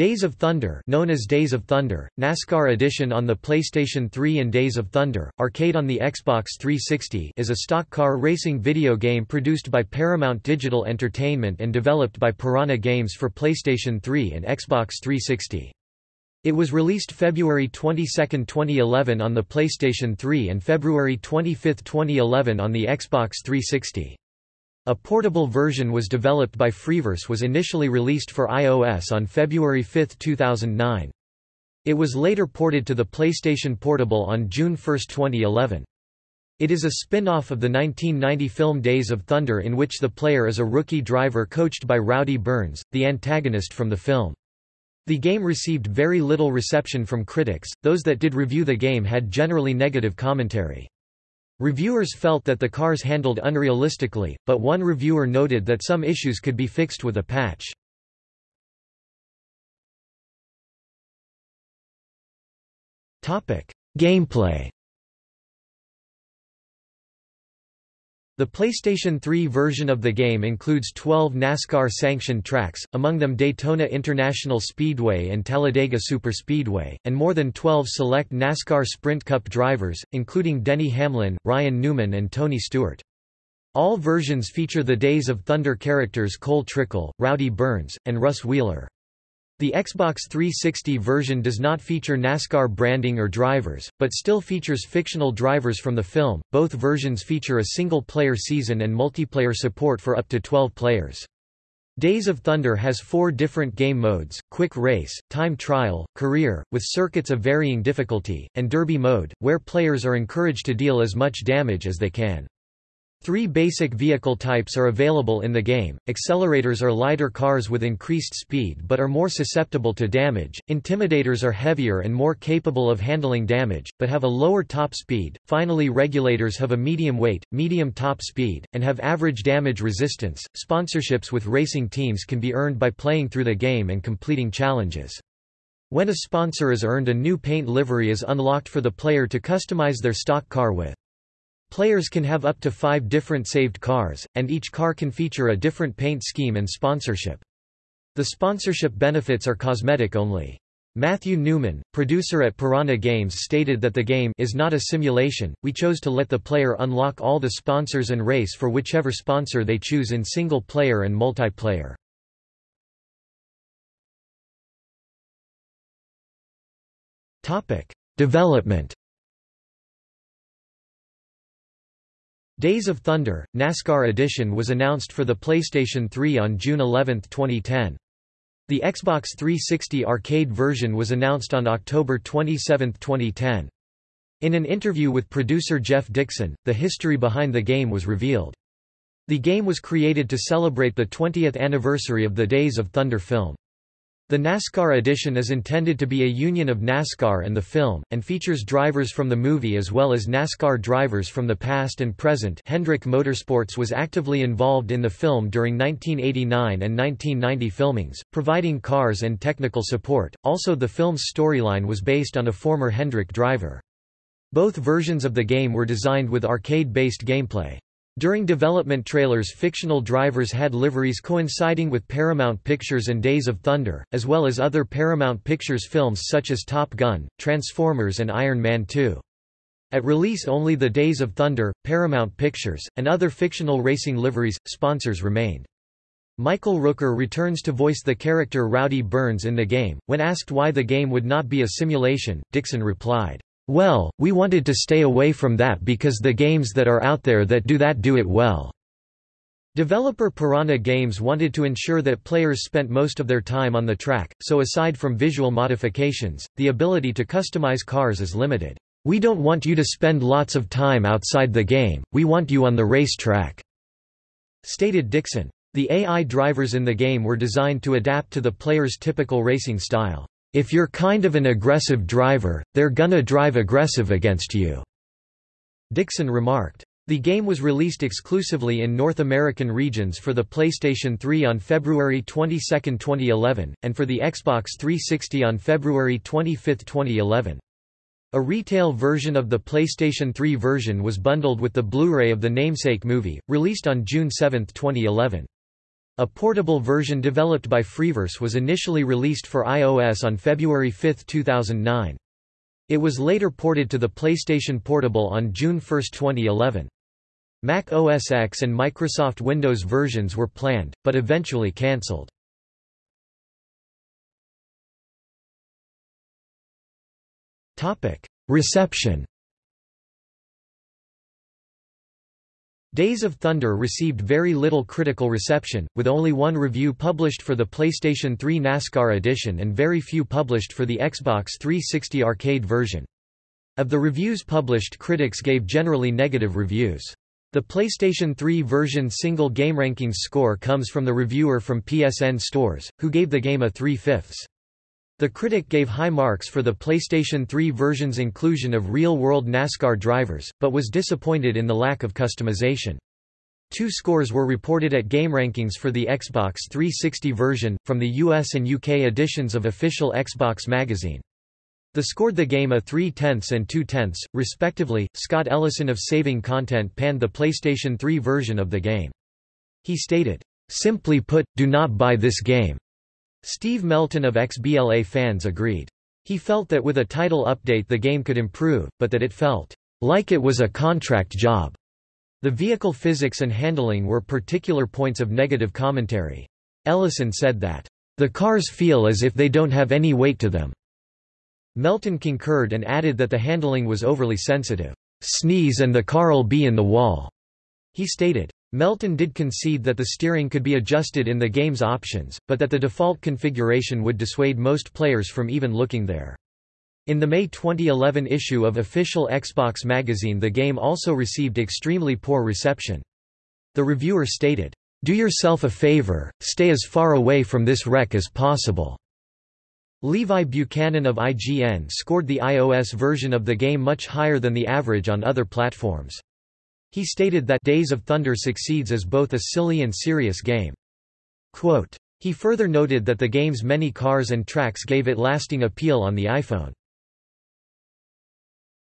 Days of Thunder known as Days of Thunder, NASCAR Edition on the PlayStation 3 and Days of Thunder, Arcade on the Xbox 360 is a stock car racing video game produced by Paramount Digital Entertainment and developed by Piranha Games for PlayStation 3 and Xbox 360. It was released February 22, 2011 on the PlayStation 3 and February 25, 2011 on the Xbox 360. A portable version was developed by Freeverse was initially released for iOS on February 5, 2009. It was later ported to the PlayStation Portable on June 1, 2011. It is a spin-off of the 1990 film Days of Thunder in which the player is a rookie driver coached by Rowdy Burns, the antagonist from the film. The game received very little reception from critics, those that did review the game had generally negative commentary. Reviewers felt that the cars handled unrealistically, but one reviewer noted that some issues could be fixed with a patch. Gameplay The PlayStation 3 version of the game includes 12 NASCAR-sanctioned tracks, among them Daytona International Speedway and Talladega Superspeedway, and more than 12 select NASCAR Sprint Cup drivers, including Denny Hamlin, Ryan Newman and Tony Stewart. All versions feature the Days of Thunder characters Cole Trickle, Rowdy Burns, and Russ Wheeler. The Xbox 360 version does not feature NASCAR branding or drivers, but still features fictional drivers from the film. Both versions feature a single player season and multiplayer support for up to 12 players. Days of Thunder has four different game modes, Quick Race, Time Trial, Career, with circuits of varying difficulty, and Derby mode, where players are encouraged to deal as much damage as they can. Three basic vehicle types are available in the game, accelerators are lighter cars with increased speed but are more susceptible to damage, intimidators are heavier and more capable of handling damage, but have a lower top speed, finally regulators have a medium weight, medium top speed, and have average damage resistance. Sponsorships with racing teams can be earned by playing through the game and completing challenges. When a sponsor is earned a new paint livery is unlocked for the player to customize their stock car with. Players can have up to five different saved cars, and each car can feature a different paint scheme and sponsorship. The sponsorship benefits are cosmetic only. Matthew Newman, producer at Piranha Games stated that the game is not a simulation, we chose to let the player unlock all the sponsors and race for whichever sponsor they choose in single player and multiplayer. Development Days of Thunder, NASCAR Edition was announced for the PlayStation 3 on June 11, 2010. The Xbox 360 arcade version was announced on October 27, 2010. In an interview with producer Jeff Dixon, the history behind the game was revealed. The game was created to celebrate the 20th anniversary of the Days of Thunder film. The NASCAR edition is intended to be a union of NASCAR and the film, and features drivers from the movie as well as NASCAR drivers from the past and present Hendrick Motorsports was actively involved in the film during 1989 and 1990 filmings, providing cars and technical support, also the film's storyline was based on a former Hendrick driver. Both versions of the game were designed with arcade-based gameplay. During development trailers fictional drivers had liveries coinciding with Paramount Pictures and Days of Thunder, as well as other Paramount Pictures films such as Top Gun, Transformers and Iron Man 2. At release only the Days of Thunder, Paramount Pictures, and other fictional racing liveries, sponsors remained. Michael Rooker returns to voice the character Rowdy Burns in the game. When asked why the game would not be a simulation, Dixon replied, well, we wanted to stay away from that because the games that are out there that do that do it well. Developer Piranha Games wanted to ensure that players spent most of their time on the track, so aside from visual modifications, the ability to customize cars is limited. We don't want you to spend lots of time outside the game, we want you on the racetrack," stated Dixon. The AI drivers in the game were designed to adapt to the player's typical racing style. If you're kind of an aggressive driver, they're gonna drive aggressive against you." Dixon remarked. The game was released exclusively in North American regions for the PlayStation 3 on February 22, 2011, and for the Xbox 360 on February 25, 2011. A retail version of the PlayStation 3 version was bundled with the Blu-ray of the namesake movie, released on June 7, 2011. A portable version developed by Freeverse was initially released for iOS on February 5, 2009. It was later ported to the PlayStation Portable on June 1, 2011. Mac OS X and Microsoft Windows versions were planned, but eventually cancelled. Reception Days of Thunder received very little critical reception, with only one review published for the PlayStation 3 NASCAR edition and very few published for the Xbox 360 arcade version. Of the reviews published critics gave generally negative reviews. The PlayStation 3 version single GameRankings score comes from the reviewer from PSN Stores, who gave the game a 3 fifths. The critic gave high marks for the PlayStation 3 version's inclusion of real-world NASCAR drivers, but was disappointed in the lack of customization. Two scores were reported at GameRankings for the Xbox 360 version, from the US and UK editions of official Xbox magazine. The scored the game a 3 tenths and 2 tenths, respectively. Scott Ellison of Saving Content panned the PlayStation 3 version of the game. He stated, Simply put, do not buy this game. Steve Melton of XBLA fans agreed. He felt that with a title update the game could improve, but that it felt like it was a contract job. The vehicle physics and handling were particular points of negative commentary. Ellison said that, "...the cars feel as if they don't have any weight to them." Melton concurred and added that the handling was overly sensitive. "...sneeze and the car'll be in the wall." He stated, Melton did concede that the steering could be adjusted in the game's options, but that the default configuration would dissuade most players from even looking there. In the May 2011 issue of official Xbox magazine the game also received extremely poor reception. The reviewer stated, "...do yourself a favor, stay as far away from this wreck as possible." Levi Buchanan of IGN scored the iOS version of the game much higher than the average on other platforms. He stated that Days of Thunder succeeds as both a silly and serious game. Quote, he further noted that the game's many cars and tracks gave it lasting appeal on the iPhone.